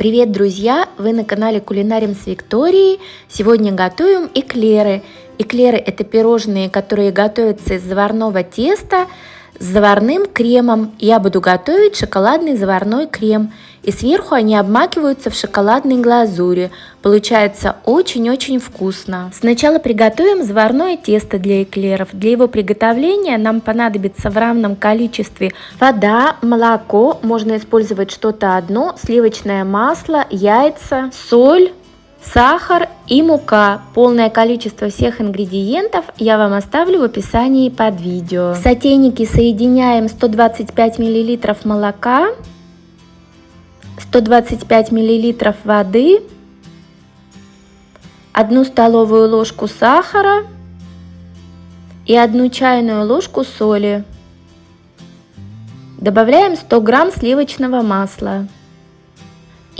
Привет, друзья! Вы на канале Кулинарим с Викторией. Сегодня готовим эклеры. Эклеры – это пирожные, которые готовятся из заварного теста с заварным кремом. Я буду готовить шоколадный заварной крем. И сверху они обмакиваются в шоколадной глазури. Получается очень-очень вкусно. Сначала приготовим заварное тесто для эклеров. Для его приготовления нам понадобится в равном количестве вода, молоко, можно использовать что-то одно, сливочное масло, яйца, соль, сахар и мука. Полное количество всех ингредиентов я вам оставлю в описании под видео. В сотейнике соединяем 125 мл молока, 125 мл воды, 1 столовую ложку сахара и 1 чайную ложку соли. Добавляем 100 грамм сливочного масла.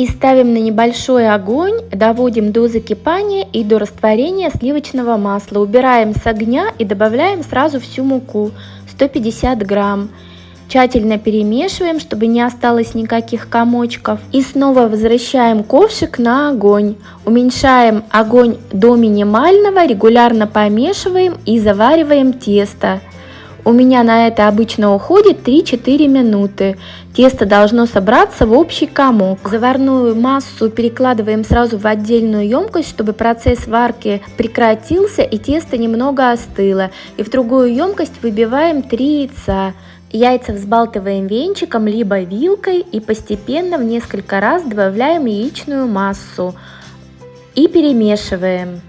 И ставим на небольшой огонь, доводим до закипания и до растворения сливочного масла. Убираем с огня и добавляем сразу всю муку, 150 грамм. Тщательно перемешиваем, чтобы не осталось никаких комочков. И снова возвращаем ковшик на огонь. Уменьшаем огонь до минимального, регулярно помешиваем и завариваем тесто. У меня на это обычно уходит 3-4 минуты. Тесто должно собраться в общий комок. Заварную массу перекладываем сразу в отдельную емкость, чтобы процесс варки прекратился и тесто немного остыло. И в другую емкость выбиваем 3 яйца. Яйца взбалтываем венчиком либо вилкой и постепенно в несколько раз добавляем яичную массу и перемешиваем.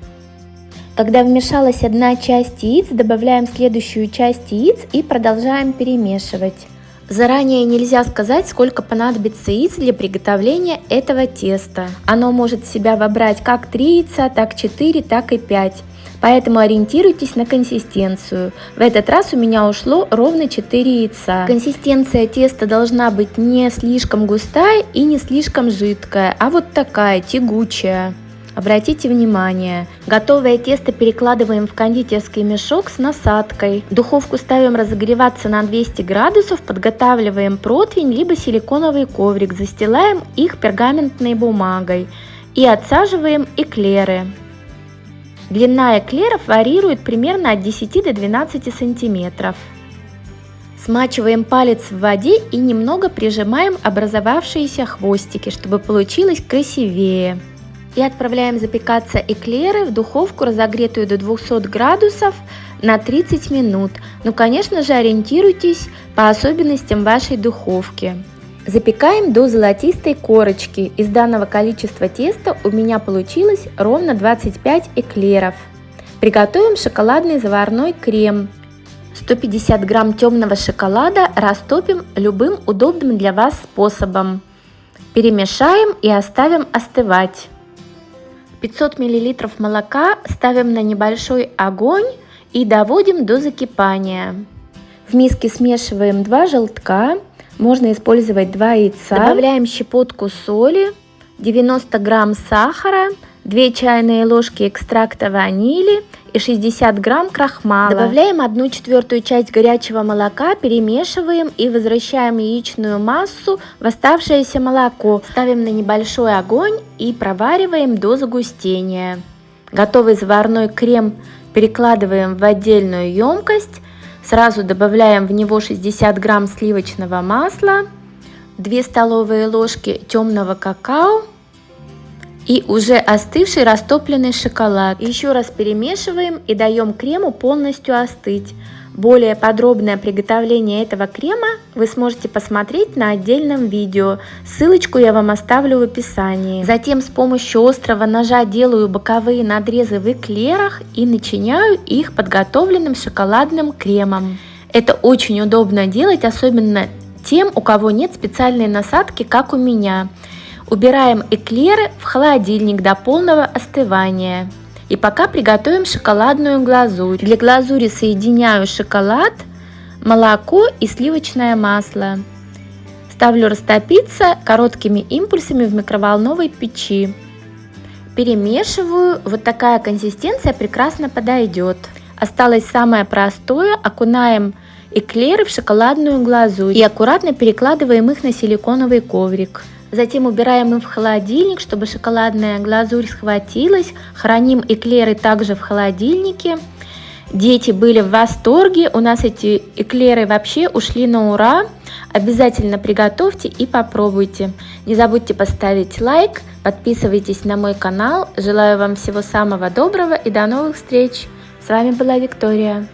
Когда вмешалась одна часть яиц, добавляем следующую часть яиц и продолжаем перемешивать. Заранее нельзя сказать, сколько понадобится яиц для приготовления этого теста. Оно может в себя вобрать как 3 яйца, так 4, так и 5. Поэтому ориентируйтесь на консистенцию. В этот раз у меня ушло ровно 4 яйца. Консистенция теста должна быть не слишком густая и не слишком жидкая, а вот такая, тягучая. Обратите внимание, готовое тесто перекладываем в кондитерский мешок с насадкой. Духовку ставим разогреваться на 200 градусов, подготавливаем противень либо силиконовый коврик, застилаем их пергаментной бумагой и отсаживаем эклеры. Длина эклеров варьирует примерно от 10 до 12 сантиметров. Смачиваем палец в воде и немного прижимаем образовавшиеся хвостики, чтобы получилось красивее. И отправляем запекаться эклеры в духовку, разогретую до 200 градусов на 30 минут. Ну, конечно же, ориентируйтесь по особенностям вашей духовки. Запекаем до золотистой корочки. Из данного количества теста у меня получилось ровно 25 эклеров. Приготовим шоколадный заварной крем. 150 грамм темного шоколада растопим любым удобным для вас способом. Перемешаем и оставим остывать. 500 мл молока ставим на небольшой огонь и доводим до закипания. В миске смешиваем 2 желтка, можно использовать 2 яйца. Добавляем щепотку соли, 90 грамм сахара, 2 чайные ложки экстракта ванили и 60 грамм крахмала. Добавляем 1 четвертую часть горячего молока, перемешиваем и возвращаем яичную массу в оставшееся молоко. Ставим на небольшой огонь и провариваем до загустения. Готовый заварной крем перекладываем в отдельную емкость Сразу добавляем в него 60 грамм сливочного масла, 2 столовые ложки темного какао и уже остывший растопленный шоколад. Еще раз перемешиваем и даем крему полностью остыть. Более подробное приготовление этого крема вы сможете посмотреть на отдельном видео. Ссылочку я вам оставлю в описании. Затем с помощью острого ножа делаю боковые надрезы в эклерах и начиняю их подготовленным шоколадным кремом. Это очень удобно делать, особенно тем, у кого нет специальной насадки, как у меня. Убираем эклеры в холодильник до полного остывания. И пока приготовим шоколадную глазурь. Для глазури соединяю шоколад, молоко и сливочное масло. Ставлю растопиться короткими импульсами в микроволновой печи. Перемешиваю, вот такая консистенция прекрасно подойдет. Осталось самое простое, окунаем эклеры в шоколадную глазурь и аккуратно перекладываем их на силиконовый коврик. Затем убираем их в холодильник, чтобы шоколадная глазурь схватилась. Храним эклеры также в холодильнике. Дети были в восторге, у нас эти эклеры вообще ушли на ура. Обязательно приготовьте и попробуйте. Не забудьте поставить лайк, подписывайтесь на мой канал. Желаю вам всего самого доброго и до новых встреч. С вами была Виктория.